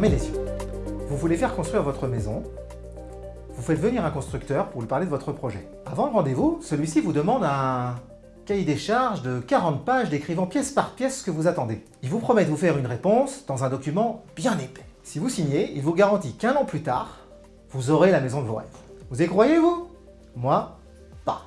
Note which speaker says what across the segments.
Speaker 1: Vous voulez faire construire votre maison, vous faites venir un constructeur pour lui parler de votre projet. Avant le rendez-vous, celui-ci vous demande un cahier des charges de 40 pages décrivant pièce par pièce ce que vous attendez. Il vous promet de vous faire une réponse dans un document bien épais. Si vous signez, il vous garantit qu'un an plus tard, vous aurez la maison de vos rêves. Vous y croyez, vous Moi, pas.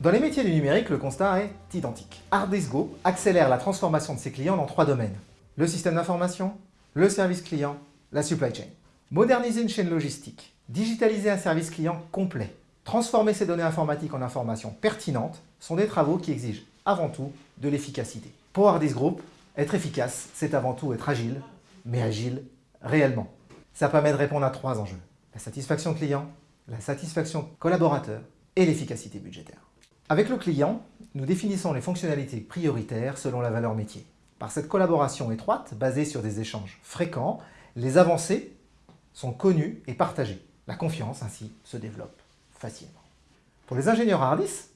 Speaker 1: Dans les métiers du numérique, le constat est identique. Hardisco accélère la transformation de ses clients dans trois domaines. Le système d'information, le service client, la supply chain. Moderniser une chaîne logistique, digitaliser un service client complet, transformer ces données informatiques en informations pertinentes sont des travaux qui exigent avant tout de l'efficacité. Pour Hardis Group, être efficace, c'est avant tout être agile, mais agile réellement. Ça permet de répondre à trois enjeux. La satisfaction client, la satisfaction collaborateur et l'efficacité budgétaire. Avec le client, nous définissons les fonctionnalités prioritaires selon la valeur métier. Par cette collaboration étroite, basée sur des échanges fréquents, les avancées sont connus et partagés. La confiance, ainsi, se développe facilement. Pour les ingénieurs Hardis,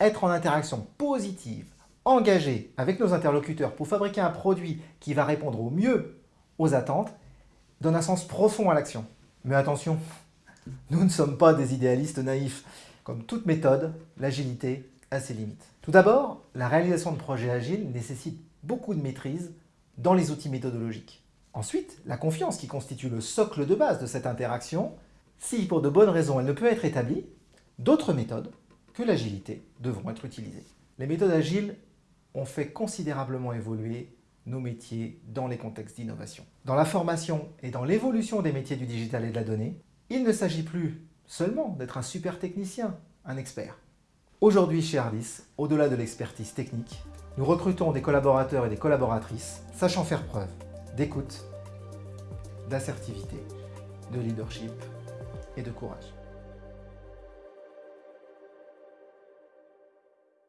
Speaker 1: être en interaction positive, engagé avec nos interlocuteurs pour fabriquer un produit qui va répondre au mieux aux attentes, donne un sens profond à l'action. Mais attention, nous ne sommes pas des idéalistes naïfs. Comme toute méthode, l'agilité a ses limites. Tout d'abord, la réalisation de projets agiles nécessite beaucoup de maîtrise dans les outils méthodologiques. Ensuite, la confiance qui constitue le socle de base de cette interaction, si pour de bonnes raisons elle ne peut être établie, d'autres méthodes que l'agilité devront être utilisées. Les méthodes agiles ont fait considérablement évoluer nos métiers dans les contextes d'innovation. Dans la formation et dans l'évolution des métiers du digital et de la donnée, il ne s'agit plus seulement d'être un super technicien, un expert. Aujourd'hui chez Ardis, au-delà de l'expertise technique, nous recrutons des collaborateurs et des collaboratrices sachant faire preuve d'écoute, d'assertivité, de leadership et de courage.